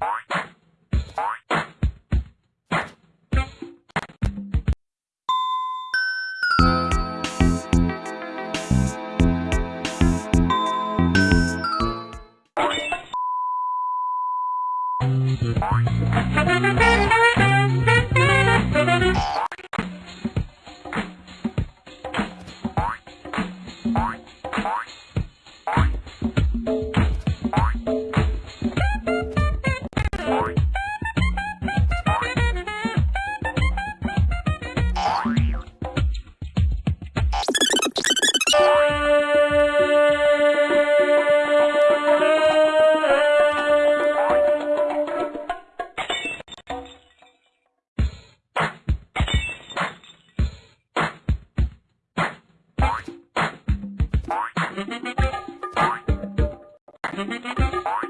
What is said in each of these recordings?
Bye. Thank you.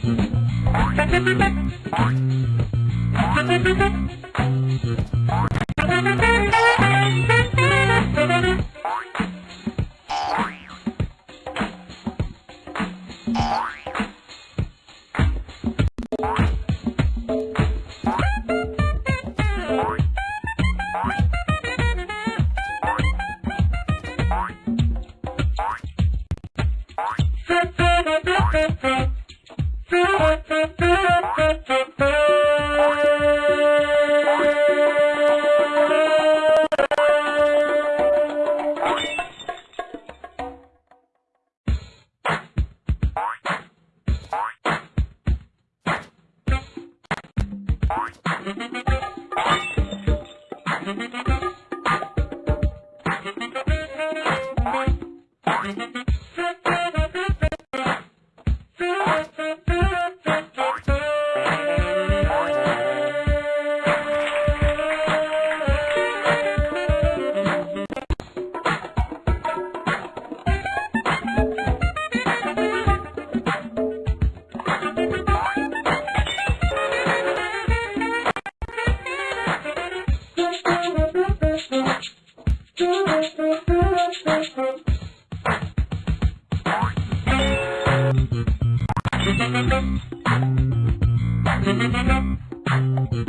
Thank you. Thank you. Thank you.